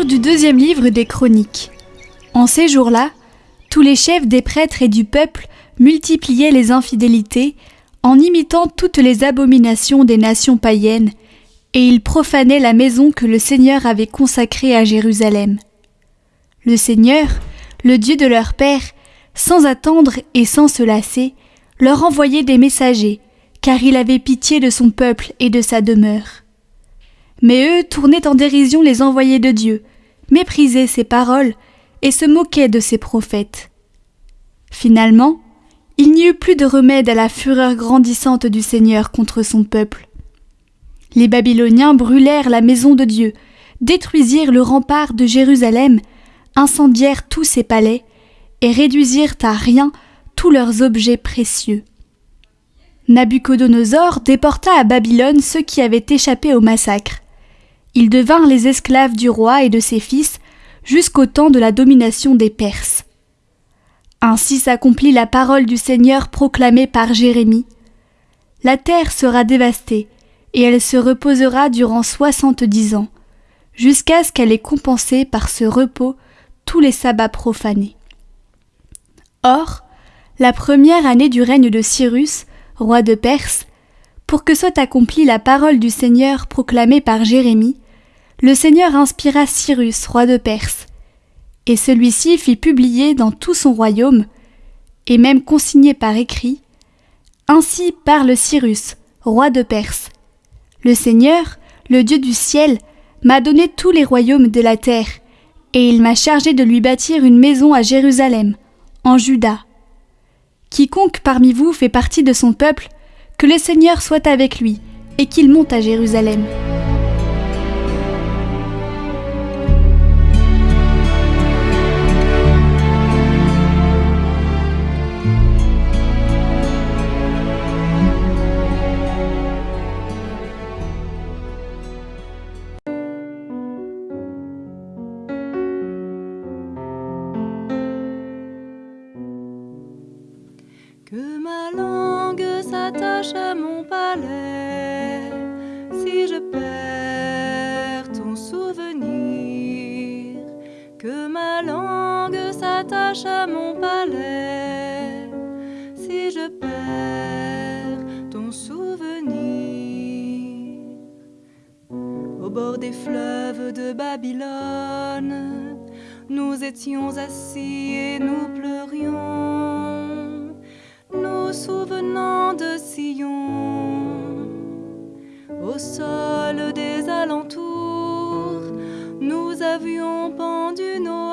Du deuxième livre des Chroniques. En ces jours-là, tous les chefs des prêtres et du peuple multipliaient les infidélités en imitant toutes les abominations des nations païennes, et ils profanaient la maison que le Seigneur avait consacrée à Jérusalem. Le Seigneur, le Dieu de leur père, sans attendre et sans se lasser, leur envoyait des messagers, car il avait pitié de son peuple et de sa demeure. Mais eux tournaient en dérision les envoyés de Dieu, méprisaient ses paroles et se moquaient de ses prophètes. Finalement, il n'y eut plus de remède à la fureur grandissante du Seigneur contre son peuple. Les Babyloniens brûlèrent la maison de Dieu, détruisirent le rempart de Jérusalem, incendièrent tous ses palais, et réduisirent à rien tous leurs objets précieux. Nabuchodonosor déporta à Babylone ceux qui avaient échappé au massacre. Ils devinrent les esclaves du roi et de ses fils jusqu'au temps de la domination des Perses. Ainsi s'accomplit la parole du Seigneur proclamée par Jérémie. La terre sera dévastée, et elle se reposera durant soixante-dix ans, jusqu'à ce qu'elle ait compensé par ce repos tous les sabbats profanés. Or, la première année du règne de Cyrus, roi de Perse, pour que soit accomplie la parole du Seigneur proclamée par Jérémie, le Seigneur inspira Cyrus, roi de Perse, et celui-ci fit publier dans tout son royaume, et même consigné par écrit, Ainsi parle Cyrus, roi de Perse. Le Seigneur, le Dieu du ciel, m'a donné tous les royaumes de la terre, et il m'a chargé de lui bâtir une maison à Jérusalem, en Juda. Quiconque parmi vous fait partie de son peuple, que le Seigneur soit avec lui, et qu'il monte à Jérusalem. À mon palais si je perds ton souvenir. Au bord des fleuves de Babylone, nous étions assis et nous pleurions nous souvenant de Sion. Au sol des alentours, nous avions pendu nos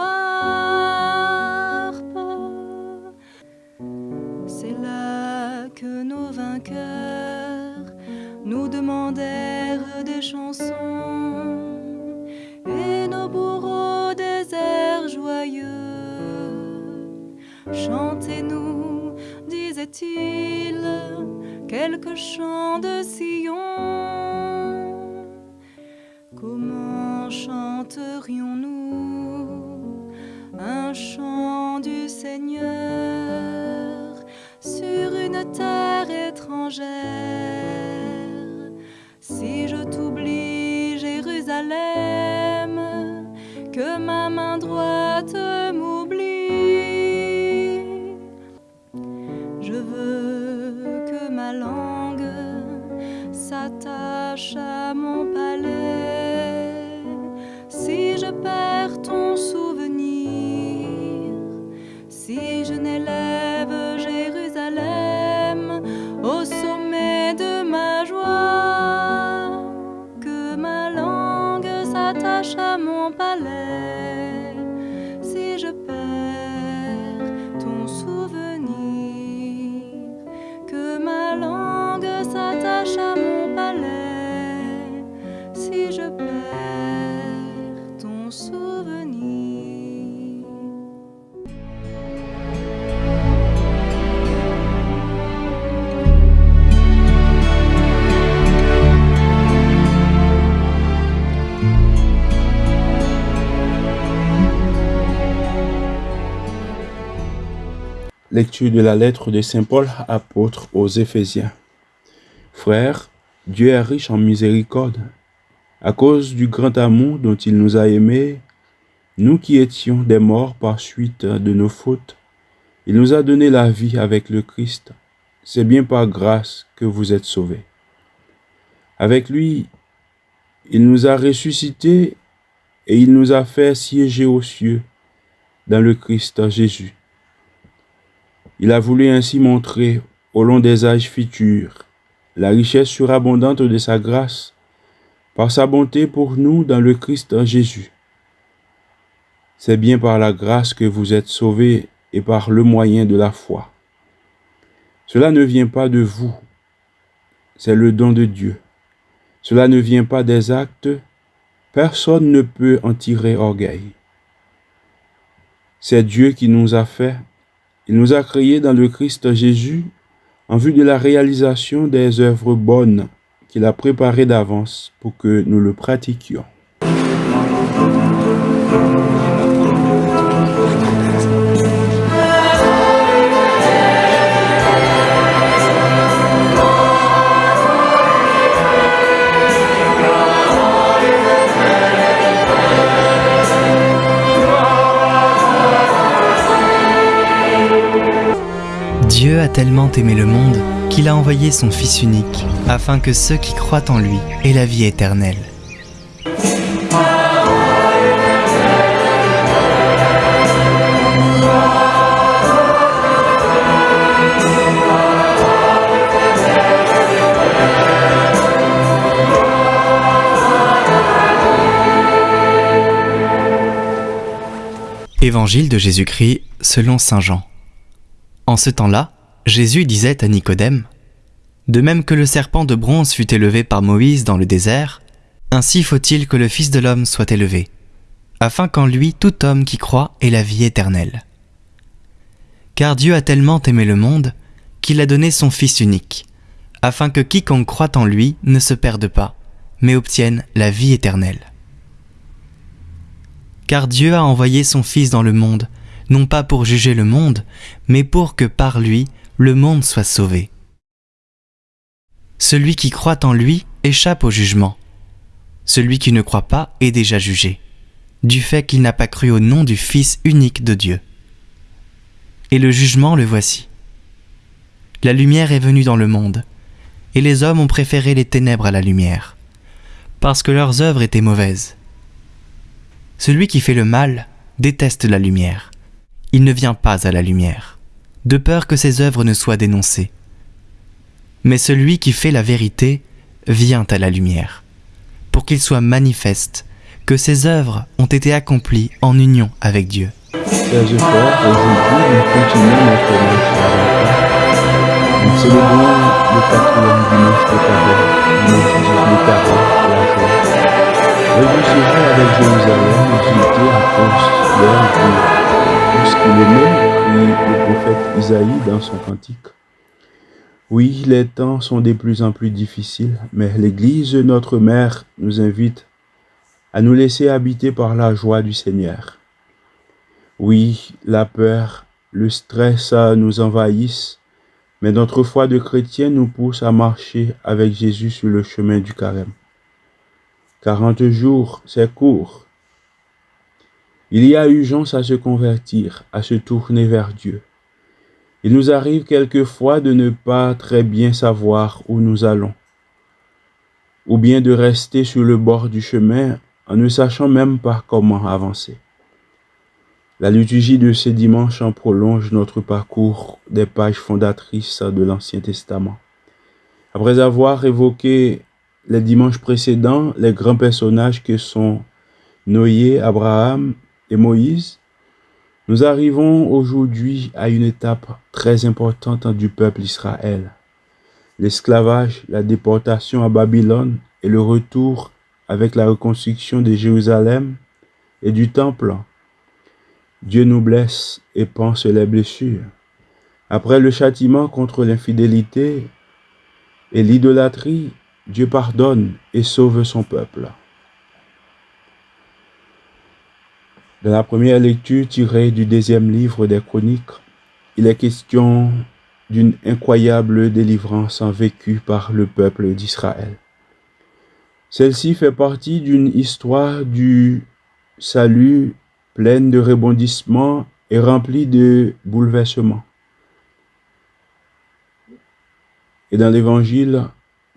nous demandèrent des chansons et nos bourreaux des airs joyeux. Chantez-nous disait-il, quelques chants de Sion. Comment chanterions-nous un chant du Seigneur sur une terre étrangère? Lecture de la lettre de Saint Paul, apôtre aux Éphésiens. Frères, Dieu est riche en miséricorde. À cause du grand amour dont il nous a aimés, nous qui étions des morts par suite de nos fautes, il nous a donné la vie avec le Christ. C'est bien par grâce que vous êtes sauvés. Avec lui, il nous a ressuscités et il nous a fait siéger aux cieux dans le Christ Jésus. Il a voulu ainsi montrer au long des âges futurs la richesse surabondante de sa grâce par sa bonté pour nous dans le Christ Jésus. C'est bien par la grâce que vous êtes sauvés et par le moyen de la foi. Cela ne vient pas de vous, c'est le don de Dieu. Cela ne vient pas des actes, personne ne peut en tirer orgueil. C'est Dieu qui nous a fait, il nous a créés dans le Christ Jésus en vue de la réalisation des œuvres bonnes qu'il a préparées d'avance pour que nous le pratiquions. Dieu a tellement aimé le monde qu'il a envoyé son Fils unique, afin que ceux qui croient en lui aient la vie éternelle. Évangile de Jésus-Christ selon Saint Jean. En ce temps-là, Jésus disait à Nicodème, De même que le serpent de bronze fut élevé par Moïse dans le désert, ainsi faut-il que le Fils de l'homme soit élevé, afin qu'en lui tout homme qui croit ait la vie éternelle. Car Dieu a tellement aimé le monde qu'il a donné son Fils unique, afin que quiconque croit en lui ne se perde pas, mais obtienne la vie éternelle. Car Dieu a envoyé son Fils dans le monde, non pas pour juger le monde, mais pour que par lui le monde soit sauvé. Celui qui croit en lui échappe au jugement. Celui qui ne croit pas est déjà jugé, du fait qu'il n'a pas cru au nom du Fils unique de Dieu. Et le jugement le voici. La lumière est venue dans le monde, et les hommes ont préféré les ténèbres à la lumière, parce que leurs œuvres étaient mauvaises. Celui qui fait le mal déteste la lumière il ne vient pas à la lumière, de peur que ses œuvres ne soient dénoncées. Mais celui qui fait la vérité vient à la lumière, pour qu'il soit manifeste que ses œuvres ont été accomplies en union avec Dieu. Oui, les temps sont de plus en plus difficiles, mais l'Église, notre mère, nous invite à nous laisser habiter par la joie du Seigneur. Oui, la peur, le stress nous envahissent, mais notre foi de chrétien nous pousse à marcher avec Jésus sur le chemin du carême. 40 jours, c'est court, il y a urgence à se convertir, à se tourner vers Dieu. Il nous arrive quelquefois de ne pas très bien savoir où nous allons, ou bien de rester sur le bord du chemin en ne sachant même pas comment avancer. La liturgie de ces dimanches en prolonge notre parcours des pages fondatrices de l'Ancien Testament. Après avoir évoqué les dimanches précédents les grands personnages que sont Noé, Abraham, et Moïse, nous arrivons aujourd'hui à une étape très importante du peuple Israël. L'esclavage, la déportation à Babylone et le retour avec la reconstruction de Jérusalem et du temple. Dieu nous blesse et pense les blessures. Après le châtiment contre l'infidélité et l'idolâtrie, Dieu pardonne et sauve son peuple. Dans la première lecture tirée du deuxième livre des Chroniques, il est question d'une incroyable délivrance vécue par le peuple d'Israël. Celle-ci fait partie d'une histoire du salut pleine de rebondissements et remplie de bouleversements. Et dans l'Évangile,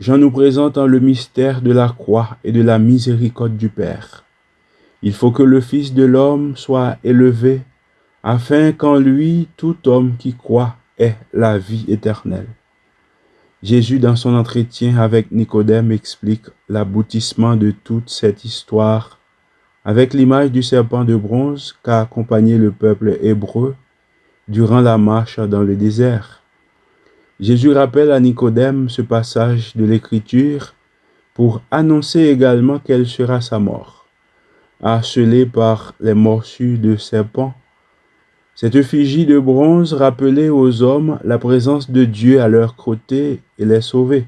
Jean nous présente le mystère de la croix et de la miséricorde du Père. Il faut que le Fils de l'homme soit élevé, afin qu'en lui tout homme qui croit ait la vie éternelle. Jésus, dans son entretien avec Nicodème, explique l'aboutissement de toute cette histoire avec l'image du serpent de bronze qu'a accompagné le peuple hébreu durant la marche dans le désert. Jésus rappelle à Nicodème ce passage de l'Écriture pour annoncer également quelle sera sa mort. Harcelé par les morsures de serpent, cette effigie de bronze rappelait aux hommes la présence de Dieu à leur côté et les sauver.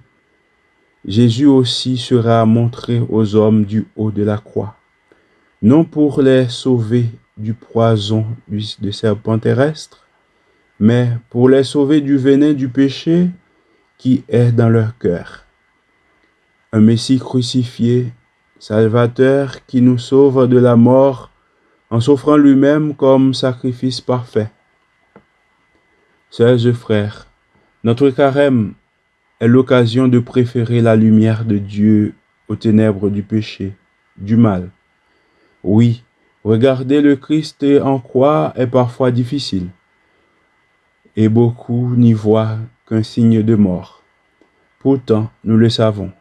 Jésus aussi sera montré aux hommes du haut de la croix, non pour les sauver du poison de serpent terrestre, mais pour les sauver du venin du péché qui est dans leur cœur. Un Messie crucifié, Salvateur qui nous sauve de la mort en s'offrant lui-même comme sacrifice parfait. Sœurs frères, notre carême est l'occasion de préférer la lumière de Dieu aux ténèbres du péché, du mal. Oui, regarder le Christ en croix est parfois difficile, et beaucoup n'y voient qu'un signe de mort. Pourtant, nous le savons,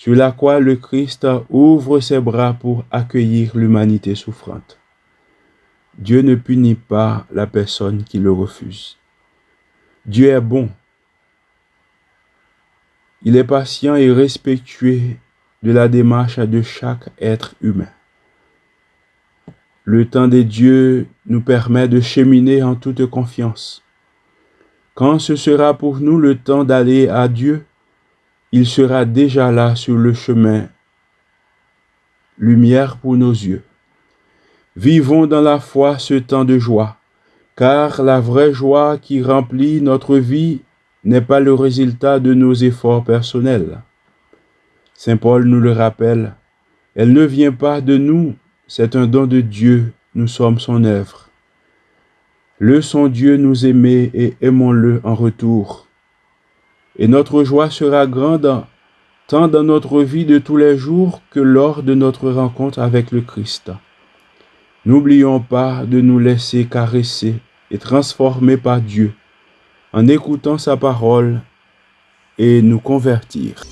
sur la le Christ ouvre ses bras pour accueillir l'humanité souffrante. Dieu ne punit pas la personne qui le refuse. Dieu est bon. Il est patient et respectueux de la démarche de chaque être humain. Le temps des dieux nous permet de cheminer en toute confiance. Quand ce sera pour nous le temps d'aller à Dieu, il sera déjà là sur le chemin, lumière pour nos yeux. Vivons dans la foi ce temps de joie, car la vraie joie qui remplit notre vie n'est pas le résultat de nos efforts personnels. Saint Paul nous le rappelle, elle ne vient pas de nous, c'est un don de Dieu, nous sommes son œuvre. Le son Dieu nous aimer et aimons-le en retour. Et notre joie sera grande tant dans notre vie de tous les jours que lors de notre rencontre avec le Christ. N'oublions pas de nous laisser caresser et transformer par Dieu en écoutant sa parole et nous convertir.